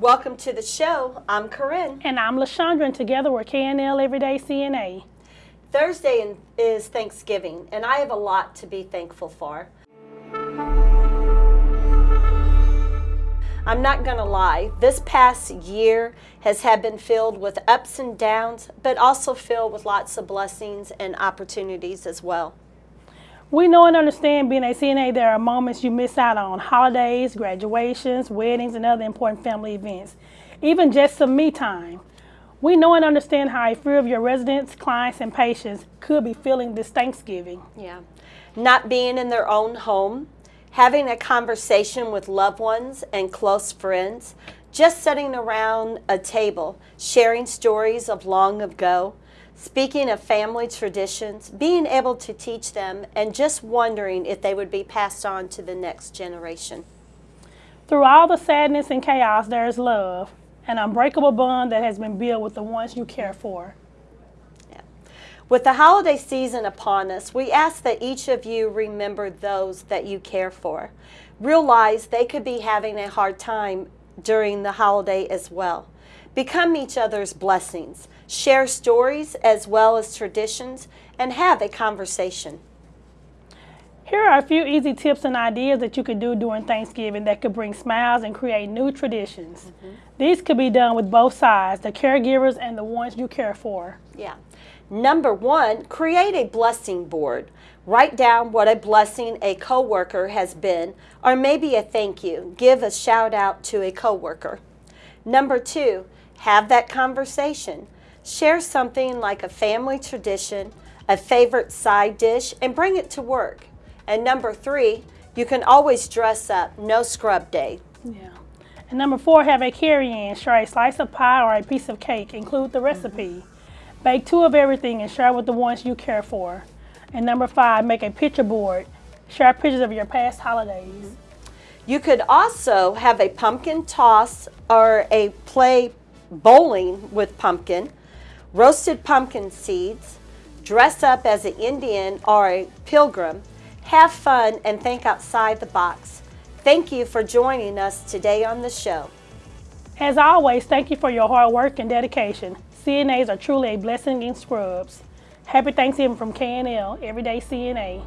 Welcome to the show. I'm Corinne. And I'm LaShondra, and together we're KNL Everyday CNA. Thursday is Thanksgiving, and I have a lot to be thankful for. I'm not going to lie, this past year has had been filled with ups and downs, but also filled with lots of blessings and opportunities as well. We know and understand being a CNA, there are moments you miss out on holidays, graduations, weddings, and other important family events, even just some me time. We know and understand how a few of your residents, clients, and patients could be feeling this Thanksgiving. Yeah. Not being in their own home, having a conversation with loved ones and close friends, just sitting around a table, sharing stories of long ago, speaking of family traditions, being able to teach them, and just wondering if they would be passed on to the next generation. Through all the sadness and chaos, there is love, an unbreakable bond that has been built with the ones you care for. With the holiday season upon us, we ask that each of you remember those that you care for. Realize they could be having a hard time during the holiday as well. Become each other's blessings. Share stories as well as traditions and have a conversation. Here are a few easy tips and ideas that you could do during Thanksgiving that could bring smiles and create new traditions. Mm -hmm. These could be done with both sides, the caregivers and the ones you care for. Yeah. Number one, create a blessing board. Write down what a blessing a coworker has been, or maybe a thank you. Give a shout out to a coworker. Number two, have that conversation. Share something like a family tradition, a favorite side dish, and bring it to work. And number three, you can always dress up, no scrub day. Yeah. And number four, have a carry-in. Share a slice of pie or a piece of cake. Include the recipe. Mm -hmm. Bake two of everything and share with the ones you care for. And number five, make a picture board. Share pictures of your past holidays. You could also have a pumpkin toss or a play bowling with pumpkin, roasted pumpkin seeds, dress up as an Indian or a pilgrim, have fun and think outside the box. Thank you for joining us today on the show. As always, thank you for your hard work and dedication. CNAs are truly a blessing in scrubs. Happy Thanksgiving from KNL, Everyday CNA.